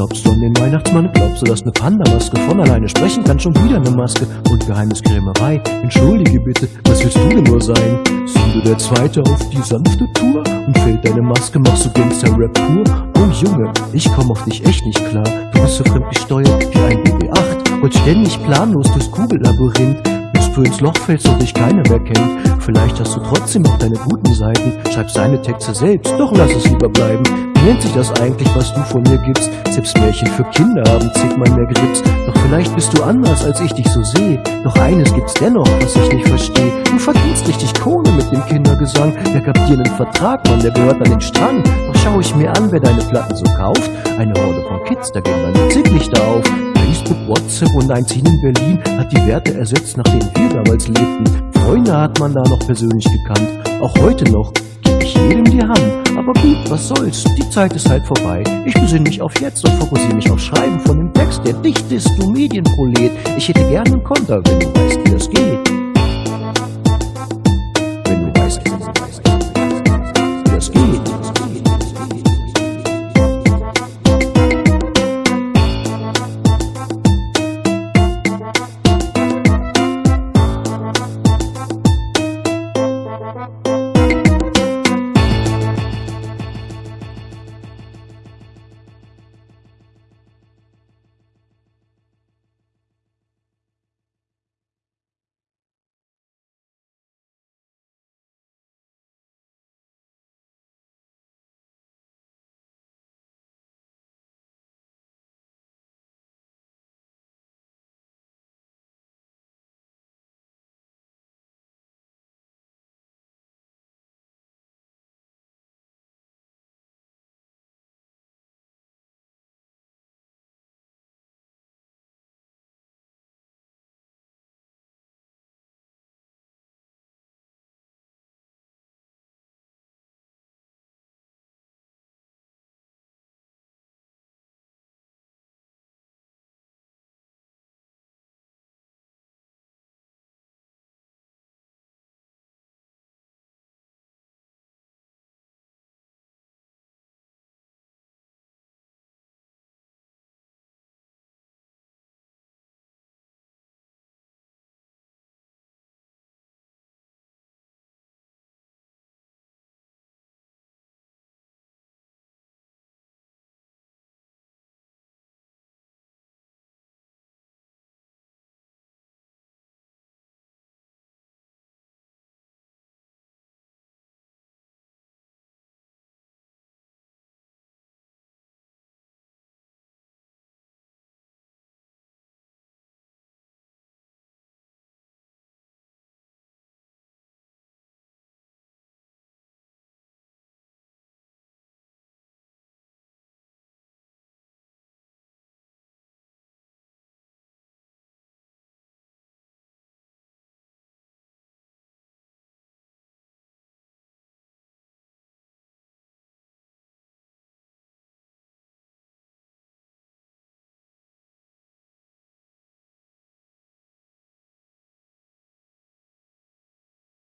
Glaubst du an den Weihnachtsmann? Glaubst du, dass eine Panda-Maske von alleine sprechen kann? Schon wieder eine Maske und Geheimniskrämerei. Entschuldige bitte, was willst du denn nur sein? Sind du der Zweite auf die sanfte Tour? Und fällt deine Maske, machst du Gangster-Rap pur? Oh Junge, ich komm auf dich echt nicht klar. Du bist so fremdgesteuert wie ein BB-8 und ständig planlos durchs Kugellabyrinth bis du ins Loch fällst und dich keiner mehr kennt. Vielleicht hast du trotzdem noch deine guten Seiten, schreibst deine Texte selbst, doch lass es lieber bleiben. Nennt sich das eigentlich, was du von mir gibst? Selbst Märchen für Kinder haben zigmal mehr Grips. Doch vielleicht bist du anders, als ich dich so sehe. Doch eines gibt's dennoch, was ich nicht verstehe. Du verdienst richtig Kohle mit dem Kindergesang. Wer gab dir einen Vertrag, Mann, der gehört an den Strang. Doch schau ich mir an, wer deine Platten so kauft. Eine Horde von Kids, da gehen meine Zicklichter auf. Facebook, WhatsApp und ein Team in Berlin hat die Werte ersetzt, nach denen wir damals lebten. Freunde hat man da noch persönlich gekannt, auch heute noch ich jedem die Hand. Aber gut, was soll's, die Zeit ist halt vorbei. Ich besinne mich auf jetzt und fokussiere mich auf Schreiben von dem Text, der dicht ist, du Medienprolet. Ich hätte gerne einen Konter, wenn du weißt, wie das geht.